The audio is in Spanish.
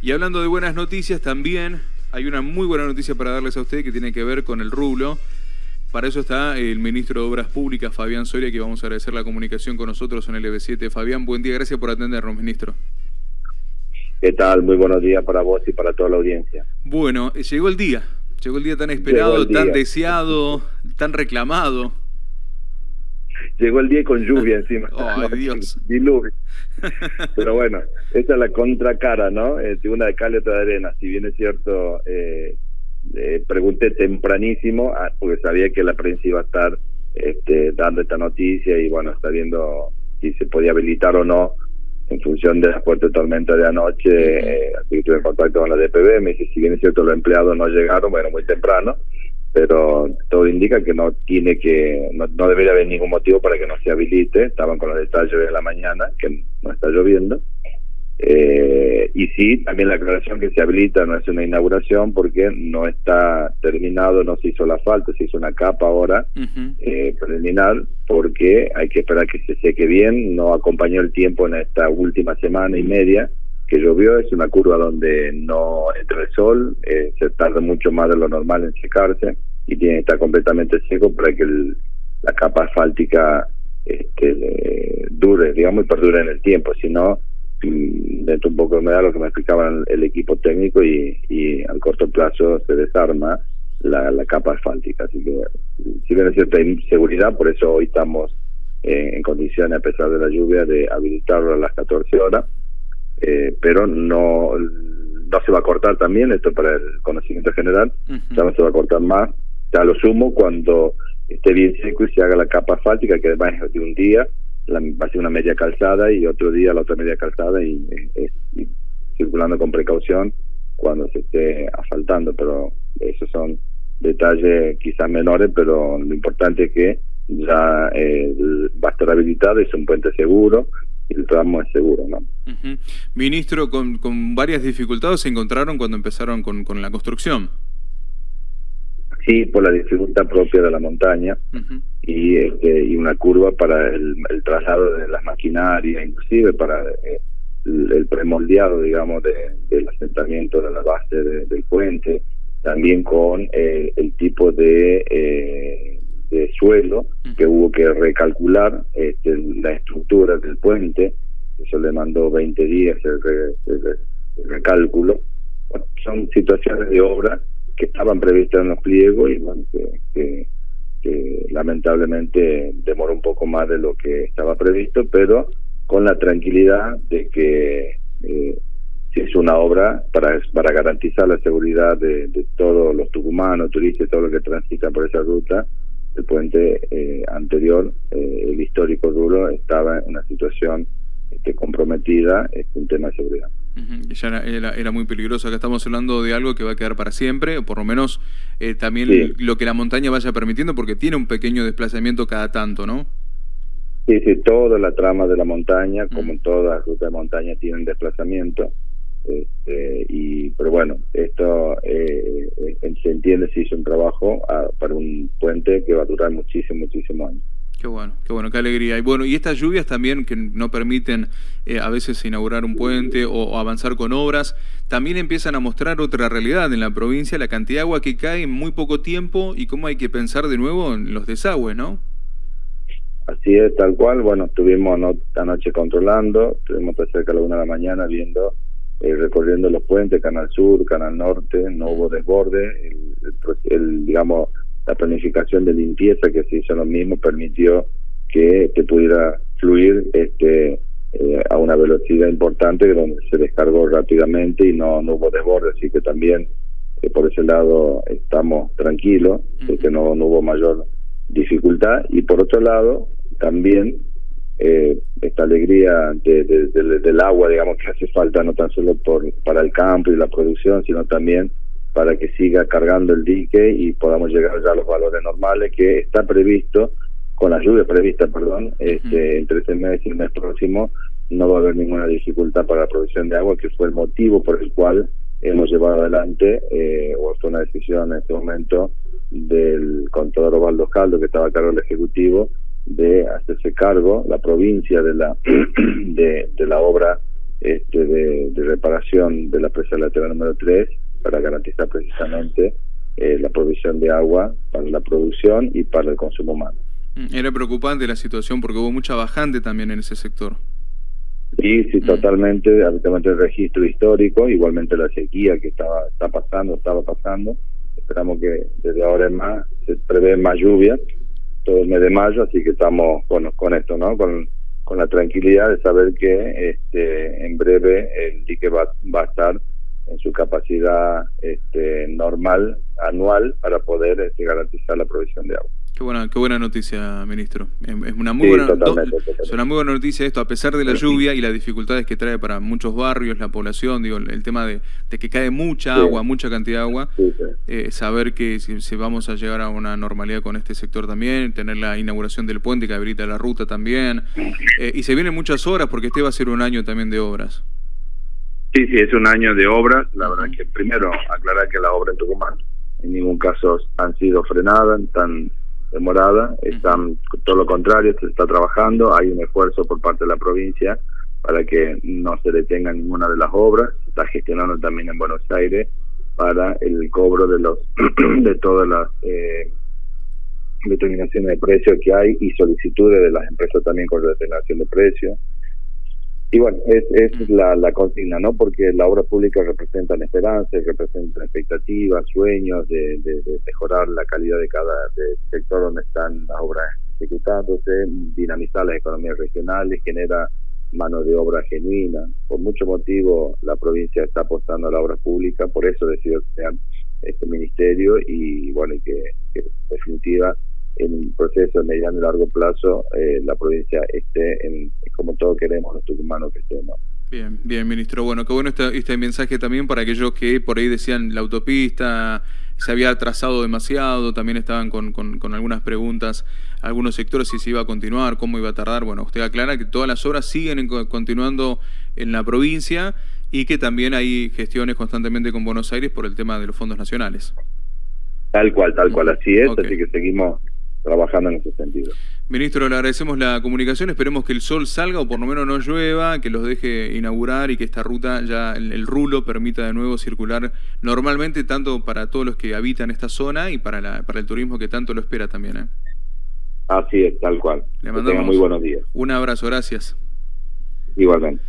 Y hablando de buenas noticias, también hay una muy buena noticia para darles a ustedes que tiene que ver con el rublo. Para eso está el ministro de Obras Públicas, Fabián Soria, que vamos a agradecer la comunicación con nosotros en el EB7. Fabián, buen día, gracias por atendernos, ministro. ¿Qué tal? Muy buenos días para vos y para toda la audiencia. Bueno, eh, llegó el día, llegó el día tan esperado, tan deseado, tan reclamado. Llegó el día con lluvia encima. ¡Ay, Dios! Diluvio. Pero bueno, esta es la contracara, ¿no? Eh, una de cal y otra de arena. Si bien es cierto, eh, eh, pregunté tempranísimo, ah, porque sabía que la prensa iba a estar este, dando esta noticia y bueno, está viendo si se podía habilitar o no en función de la fuerte tormenta de anoche. Eh, así que tuve en contacto con la DPB, me dice, si bien es cierto, los empleados no llegaron, bueno, muy temprano pero todo indica que no tiene que no, no, debería haber ningún motivo para que no se habilite. Estaban con los detalles de la mañana que no está lloviendo. Eh, y sí también la aclaración que se habilita no es una inauguración porque no está terminado no se hizo la falta se hizo una capa ahora eh, preliminar porque hay que esperar que se seque bien. No acompañó el tiempo en esta última semana y media que llovió, es una curva donde no entra el sol, eh, se tarda mucho más de lo normal en secarse y tiene que estar completamente seco para que la capa asfáltica este, dure, digamos, y perdure en el tiempo, si no, mm, dentro un poco de humedad lo que me explicaban el equipo técnico y, y al corto plazo se desarma la, la capa asfáltica. Así que, si bien es cierta inseguridad, por eso hoy estamos eh, en condiciones, a pesar de la lluvia, de habilitarlo a las 14 horas eh, pero no, no se va a cortar también, esto para el conocimiento general, ya no se va a cortar más, ya lo sumo cuando esté bien seco y se haga la capa asfáltica, que además es de un día, la, va a ser una media calzada y otro día la otra media calzada y, circulando con precaución cuando se esté asfaltando, pero esos son detalles quizás menores, pero lo importante es que ya eh, va a estar habilitado, es un puente seguro, el tramo es seguro, ¿no? Ministro, con, con varias dificultades se encontraron cuando empezaron con, con la construcción. Sí, por la dificultad propia de la montaña y, este, y una curva para el, traslado de las maquinarias, inclusive para eh, el, premoldeado, digamos, del asentamiento de la base del puente, también con eh, el tipo de eh, de suelo que hubo que recalcular este, la estructura del puente, eso le mandó 20 días el, recálculo. Bueno, son situaciones de obra que estaban previstas en los pliegos y bueno, que, lamentablemente demoró un poco más de lo que estaba previsto, pero con la tranquilidad de que eh, se hizo una obra para, para garantizar la seguridad de, de todos los tucumanos, turistas, todo lo que transitan por esa ruta, el puente eh, anterior, eh, el histórico duro, estaba en una situación este, comprometida, es un tema de seguridad. Ya era, muy peligroso. Acá estamos hablando de algo que va a quedar para siempre, o por lo menos eh, también lo que la montaña vaya permitiendo, porque tiene un pequeño desplazamiento cada tanto, ¿no? Sí, sí, toda la trama de la montaña, como en toda la ruta de montaña, tienen desplazamiento. Este, y pero bueno esto eh, eh, se entiende si hizo un trabajo ah, para un puente que va a durar muchísimo muchísimo años Qué bueno, qué bueno, qué alegría. Y bueno, y estas lluvias también que no permiten eh, a veces inaugurar un puente o, avanzar con obras, también empiezan a mostrar otra realidad en la provincia, la cantidad de agua que cae en muy poco tiempo y cómo hay que pensar de nuevo en los desagües, ¿no? Así es, tal cual. Bueno, estuvimos anoche controlando, estuvimos cerca de la una de la mañana viendo eh, recorriendo los puentes, Canal Sur, Canal Norte, no hubo desborde, el, digamos, la planificación de limpieza que se hizo lo mismo permitió que, que pudiera fluir este eh, a una velocidad importante donde se descargó rápidamente y no, no hubo desborde, así que también eh, por ese lado estamos tranquilos, de que no, no hubo mayor dificultad. Y por otro lado también eh, esta alegría de, del agua, digamos, que hace falta no tan solo por, para el campo y la producción, sino también para que siga cargando el dique y podamos llegar ya a los valores normales que está previsto, con la lluvia prevista, perdón, este, entre este mes y el mes próximo no va a haber ninguna dificultad para la producción de agua, que fue el motivo por el cual hemos llevado adelante, eh, o fue una decisión en este momento del contador Ovaldo Caldo, que estaba a cargo del Ejecutivo, de hacerse cargo la provincia de la de, la obra este, de, reparación de la presa lateral número 3 para garantizar precisamente eh, la provisión de agua para la producción y para el consumo humano. Mm, era preocupante la situación porque hubo mucha bajante también en ese sector. Sí, sí, mm. totalmente, habitualmente el registro histórico, igualmente la sequía que estaba está pasando, estaba pasando. Esperamos que desde ahora en más se prevé más lluvia todo el mes de mayo, así que estamos bueno, con esto, ¿no? Con, con la tranquilidad de saber que este, en breve el dique va, va a estar en su capacidad este, normal, anual, para poder este, garantizar la provisión de agua. Qué buena, qué buena noticia, ministro. Es una muy, buena, Es una muy buena noticia esto, a pesar de la lluvia y las dificultades que trae para muchos barrios, la población, digo, el tema de, que cae mucha agua, mucha cantidad de agua, eh, saber que si, vamos a llegar a una normalidad con este sector también, tener la inauguración del puente que habilita la ruta también, eh, y se vienen muchas horas porque este va a ser un año también de obras. Sí, sí, es un año de obras. La verdad que primero aclarar que las obras en Tucumán en ningún caso han sido frenadas, están demorada, están todo lo contrario, se está trabajando, hay un esfuerzo por parte de la provincia para que no se detenga ninguna de las obras, se está gestionando también en Buenos Aires para el cobro de los de todas las eh, determinaciones de precios que hay y solicitudes de las empresas también con determinación de precios y bueno, es, es la, la consigna, ¿no? Porque la obra pública representa esperanzas, representa expectativas, sueños de, de, mejorar la calidad de cada sector donde están las obras ejecutándose, dinamizar las economías regionales, genera mano de obra genuina. Por mucho motivo la provincia está apostando a la obra pública, por eso decidió crear este ministerio y bueno, y que, que en definitiva en un proceso de mediano y largo plazo eh, la provincia esté en, como todos queremos los tucumanos que estén. Bien, bien, ministro. Bueno, qué bueno este, este mensaje también para aquellos que por ahí decían la autopista se había atrasado demasiado, también estaban con, con, algunas preguntas, algunos sectores si se iba a continuar, cómo iba a tardar. Bueno, usted aclara que todas las obras siguen continuando en la provincia y que también hay gestiones constantemente con Buenos Aires por el tema de los fondos nacionales. Tal cual, tal cual, así es, así que seguimos trabajando en ese sentido. Ministro, le agradecemos la comunicación, esperemos que el sol salga o por lo menos no llueva, que los deje inaugurar y que esta ruta ya, el, rulo permita de nuevo circular normalmente, tanto para todos los que habitan esta zona y para, la, para el turismo que tanto lo espera también. ¿eh? Así es, tal cual. Le mandamos muy buenos días. Un abrazo, gracias. Igualmente.